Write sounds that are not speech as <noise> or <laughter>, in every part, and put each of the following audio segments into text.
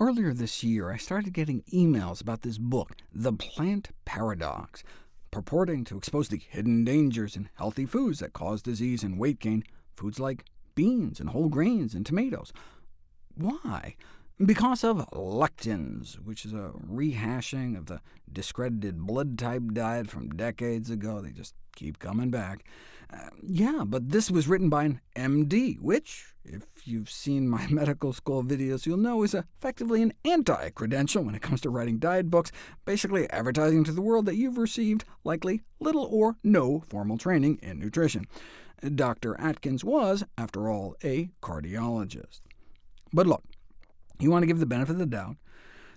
Earlier this year, I started getting emails about this book, The Plant Paradox, purporting to expose the hidden dangers in healthy foods that cause disease and weight gain, foods like beans and whole grains and tomatoes. Why? Because of lectins, which is a rehashing of the discredited blood-type diet from decades ago. They just keep coming back. Uh, yeah, but this was written by an MD, which, if you've seen my <laughs> medical school videos, you'll know is effectively an anti-credential when it comes to writing diet books, basically advertising to the world that you've received likely little or no formal training in nutrition. Dr. Atkins was, after all, a cardiologist. But look, you want to give the benefit of the doubt.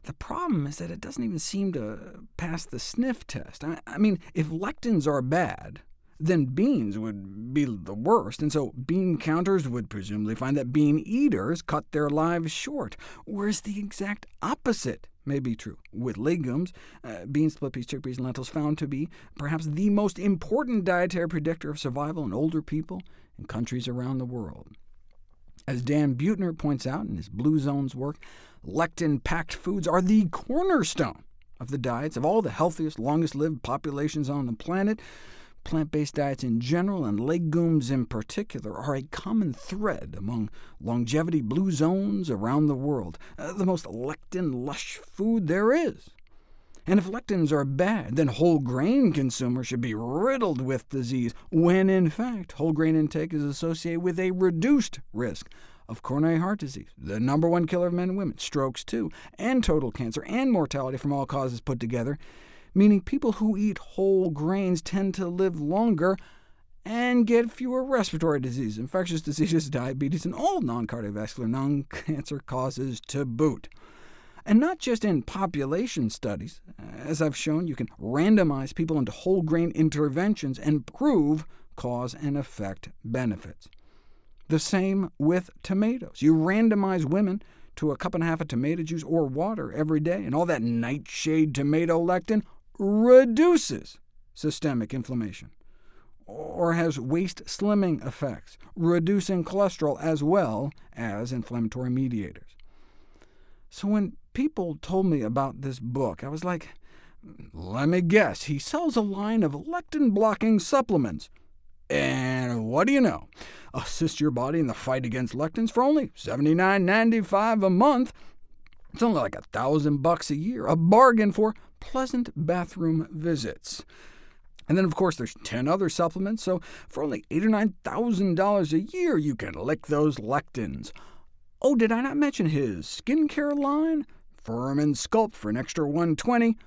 The problem is that it doesn't even seem to pass the sniff test. I mean, if lectins are bad, then beans would be the worst, and so bean counters would presumably find that bean eaters cut their lives short, whereas the exact opposite may be true. With legumes, uh, beans, split peas, chickpeas, and lentils found to be perhaps the most important dietary predictor of survival in older people in countries around the world. As Dan Buettner points out in his Blue Zones work, lectin-packed foods are the cornerstone of the diets of all the healthiest, longest-lived populations on the planet. Plant-based diets in general, and legumes in particular, are a common thread among longevity blue zones around the world, uh, the most lectin-lush food there is. And if lectins are bad, then whole grain consumers should be riddled with disease, when in fact whole grain intake is associated with a reduced risk of coronary heart disease, the number one killer of men and women, strokes too, and total cancer, and mortality from all causes put together, meaning people who eat whole grains tend to live longer and get fewer respiratory diseases, infectious diseases, <laughs> diabetes, and all non-cardiovascular, non-cancer causes to boot. And not just in population studies. As I've shown, you can randomize people into whole grain interventions and prove cause and effect benefits. The same with tomatoes. You randomize women to a cup and a half of tomato juice or water every day, and all that nightshade tomato lectin reduces systemic inflammation, or has waist slimming effects, reducing cholesterol as well as inflammatory mediators. So when people told me about this book, I was like, let me guess, he sells a line of lectin-blocking supplements. And what do you know? Assist your body in the fight against lectins for only $79.95 a month. It's only like a thousand bucks a year, a bargain for pleasant bathroom visits. And then, of course, there's 10 other supplements, so for only $8 or $9,000 a year, you can lick those lectins. Oh, did I not mention his skincare line? Firm and Sculpt for an extra 120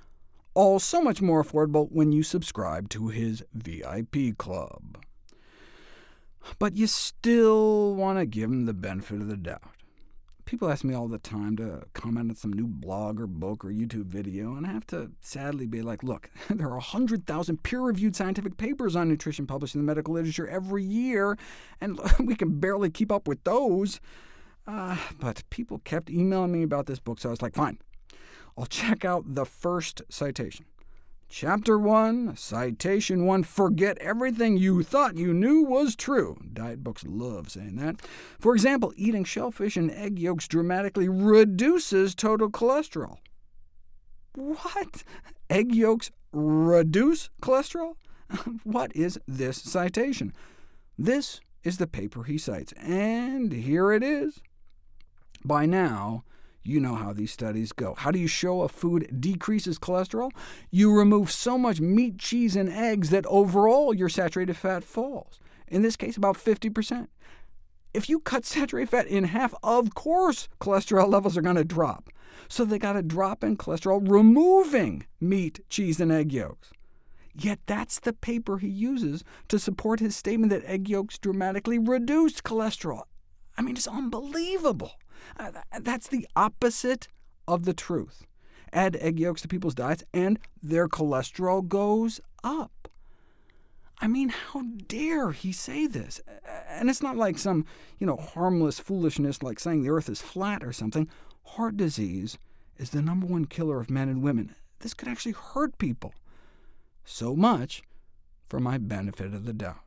all so much more affordable when you subscribe to his VIP club. But you still want to give him the benefit of the doubt. People ask me all the time to comment on some new blog or book or YouTube video, and I have to sadly be like, look, <laughs> there are 100,000 peer-reviewed scientific papers on nutrition published in the medical literature every year, and <laughs> we can barely keep up with those. Uh, but people kept emailing me about this book, so I was like, fine, I'll check out the first citation. Chapter 1, Citation 1, Forget everything you thought you knew was true. Diet books love saying that. For example, eating shellfish and egg yolks dramatically reduces total cholesterol. What? Egg yolks reduce cholesterol? <laughs> what is this citation? This is the paper he cites, and here it is. By now, you know how these studies go. How do you show a food decreases cholesterol? You remove so much meat, cheese, and eggs that overall your saturated fat falls, in this case about 50%. If you cut saturated fat in half, of course cholesterol levels are going to drop. So they got a drop in cholesterol removing meat, cheese, and egg yolks. Yet that's the paper he uses to support his statement that egg yolks dramatically reduced cholesterol. I mean, it's unbelievable. Uh, that's the opposite of the truth. Add egg yolks to people's diets, and their cholesterol goes up. I mean, how dare he say this? And it's not like some you know, harmless foolishness like saying the Earth is flat or something. Heart disease is the number one killer of men and women. This could actually hurt people. So much for my benefit of the doubt.